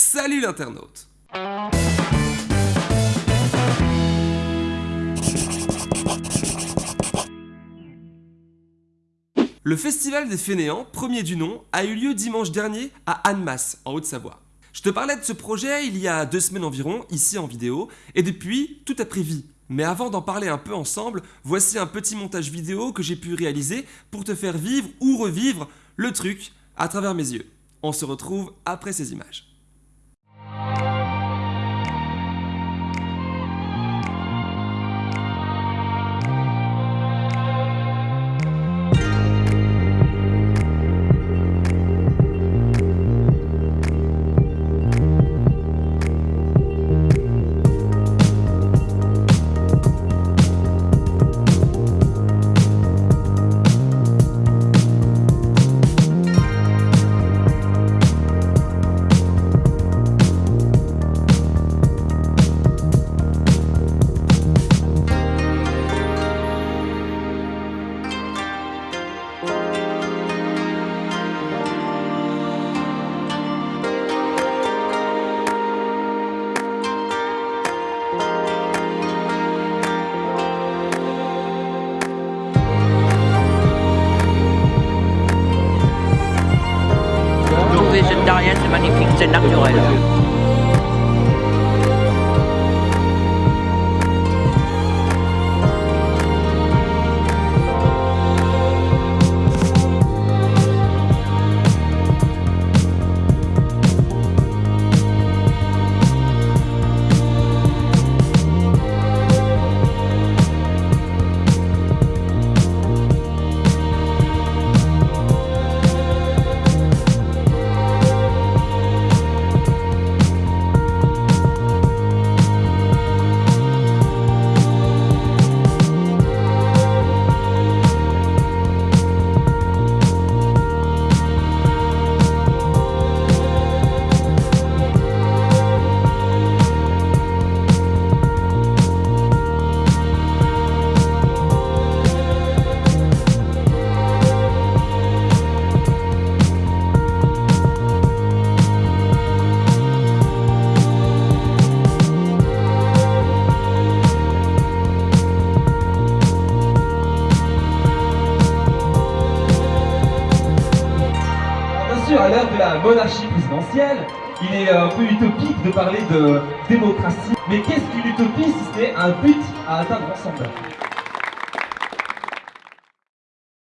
Salut l'internaute Le Festival des Fainéants, premier du nom, a eu lieu dimanche dernier à Annemasse, en Haute-Savoie. Je te parlais de ce projet il y a deux semaines environ, ici en vidéo, et depuis, tout a pris vie. Mais avant d'en parler un peu ensemble, voici un petit montage vidéo que j'ai pu réaliser pour te faire vivre ou revivre le truc à travers mes yeux. On se retrouve après ces images. Végétarienne, c'est magnifique, c'est naturel. Sûr, à l'heure de la monarchie présidentielle, il est un peu utopique de parler de démocratie. Mais qu'est-ce qu'une utopie si ce n'est un but à atteindre ensemble?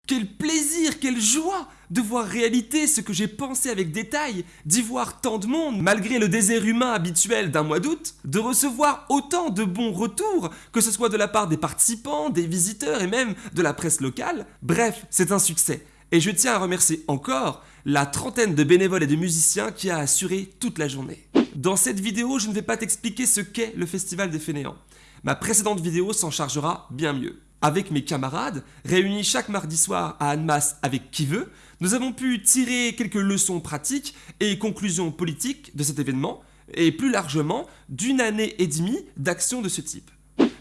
Quel plaisir, quelle joie de voir réalité ce que j'ai pensé avec détail, d'y voir tant de monde, malgré le désert humain habituel d'un mois d'août, de recevoir autant de bons retours, que ce soit de la part des participants, des visiteurs et même de la presse locale. Bref, c'est un succès. Et je tiens à remercier encore la trentaine de bénévoles et de musiciens qui a assuré toute la journée. Dans cette vidéo, je ne vais pas t'expliquer ce qu'est le Festival des Fainéants. Ma précédente vidéo s'en chargera bien mieux. Avec mes camarades, réunis chaque mardi soir à Annemasse avec qui veut, nous avons pu tirer quelques leçons pratiques et conclusions politiques de cet événement, et plus largement d'une année et demie d'action de ce type.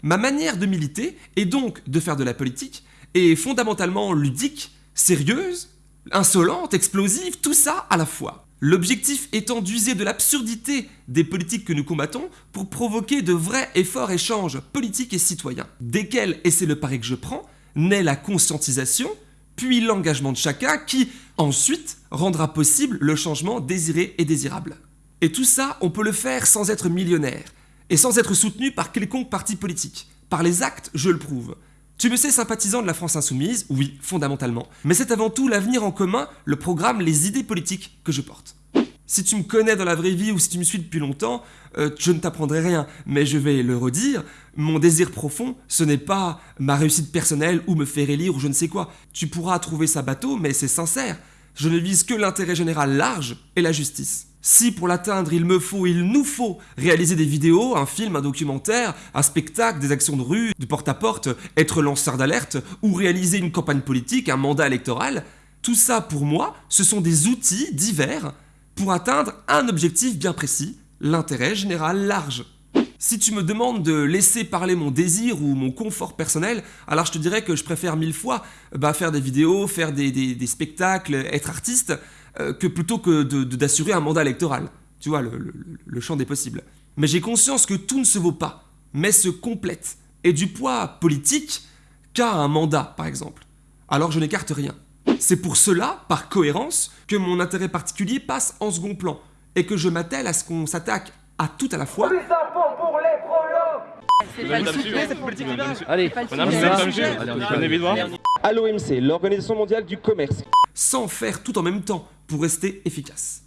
Ma manière de militer, et donc de faire de la politique, est fondamentalement ludique, sérieuse, insolente, explosive, tout ça à la fois. L'objectif étant d'user de l'absurdité des politiques que nous combattons pour provoquer de vrais et forts échanges politiques et citoyens, desquels, et c'est le pari que je prends, naît la conscientisation, puis l'engagement de chacun qui, ensuite, rendra possible le changement désiré et désirable. Et tout ça, on peut le faire sans être millionnaire, et sans être soutenu par quelconque parti politique. Par les actes, je le prouve. Tu me sais sympathisant de la France insoumise, oui, fondamentalement, mais c'est avant tout l'avenir en commun, le programme, les idées politiques que je porte. Si tu me connais dans la vraie vie ou si tu me suis depuis longtemps, euh, je ne t'apprendrai rien, mais je vais le redire, mon désir profond, ce n'est pas ma réussite personnelle ou me faire élire ou je ne sais quoi. Tu pourras trouver ça bateau, mais c'est sincère. Je ne vise que l'intérêt général large et la justice. Si pour l'atteindre il me faut, il nous faut réaliser des vidéos, un film, un documentaire, un spectacle, des actions de rue, de porte-à-porte, être lanceur d'alerte ou réaliser une campagne politique, un mandat électoral, tout ça pour moi, ce sont des outils divers pour atteindre un objectif bien précis, l'intérêt général large. Si tu me demandes de laisser parler mon désir ou mon confort personnel, alors je te dirais que je préfère mille fois bah, faire des vidéos, faire des, spectacles, être artiste, que plutôt que d'assurer un mandat électoral. tu vois, le, le- le champ des possibles. Mais j'ai conscience que tout ne se vaut pas, mais se complète, et du poids politique qu'a un mandat, par exemple. Alors je n'écarte rien. C'est pour cela, par cohérence, que mon intérêt particulier passe en second plan, et que je m'attelle à ce qu'on s'attaque à tout à la fois, Allez, Prenez vite voir. À l'OMC, l'Organisation mondiale du commerce. sans faire tout en même temps pour rester efficace.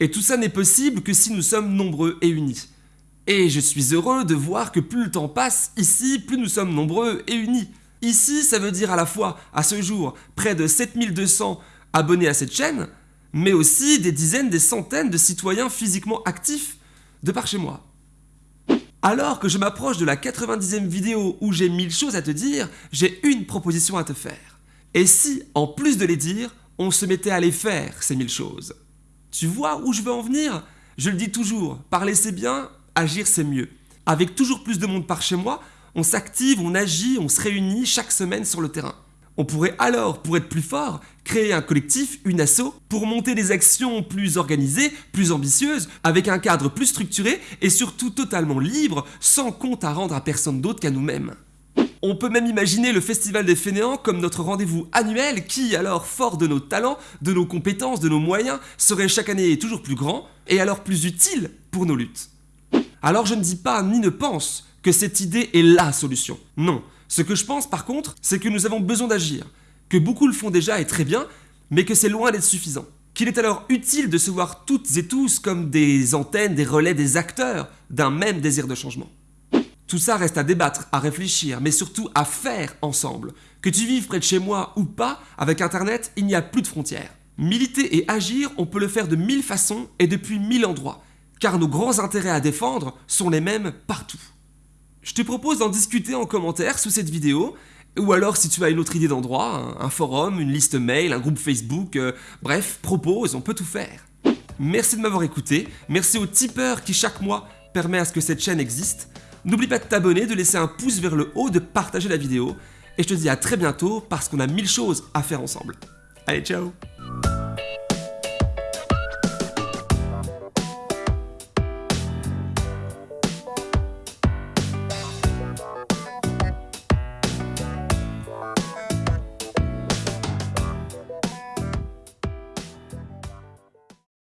Et tout ça n'est possible que si nous sommes nombreux et unis. Et je suis heureux de voir que plus le temps passe, ici, plus nous sommes nombreux et unis. Ici, ça veut dire à la fois, à ce jour, près de 7200 abonnés à cette chaîne, mais aussi des dizaines, des centaines de citoyens physiquement actifs de par chez moi. Alors que je m'approche de la 90e vidéo où j'ai mille choses à te dire, j'ai une proposition à te faire. Et si, en plus de les dire, on se mettait à les faire, ces mille choses Tu vois où je veux en venir? Je le dis toujours, parler c'est bien, agir c'est mieux. Avec toujours plus de monde par chez moi, on s'active, on agit, on se réunit chaque semaine sur le terrain. On pourrait alors, pour être plus fort, créer un collectif, une asso, pour monter des actions plus organisées, plus ambitieuses, avec un cadre plus structuré et surtout totalement libre, sans compte à rendre à personne d'autre qu'à nous-mêmes. On peut même imaginer le Festival des Fainéants comme notre rendez-vous annuel qui, alors fort de nos talents, de nos compétences, de nos moyens, serait chaque année toujours plus grand et alors plus utile pour nos luttes. Alors je ne dis pas ni ne pense que cette idée est LA solution. Non. Ce que je pense par contre, c'est que nous avons besoin d'agir, que beaucoup le font déjà et très bien, mais que c'est loin d'être suffisant. Qu'il est alors utile de se voir toutes et tous comme des antennes, des relais, des acteurs d'un même désir de changement. Tout ça reste à débattre, à réfléchir, mais surtout à faire ensemble. Que tu vives près de chez moi ou pas, avec Internet, il n'y a plus de frontières. Militer et agir, on peut le faire de mille façons et depuis mille endroits, car nos grands intérêts à défendre sont les mêmes partout. Je te propose d'en discuter en commentaire sous cette vidéo, ou alors si tu as une autre idée d'endroit, un, forum, une liste mail, un groupe Facebook, euh, bref, propose, on peut tout faire. Merci de m'avoir écouté, merci aux tipeurs qui chaque mois permet à ce que cette chaîne existe. N'oublie pas de t'abonner, de laisser un pouce vers le haut, de partager la vidéo, et je te dis à très bientôt parce qu'on a mille choses à faire ensemble. Allez, ciao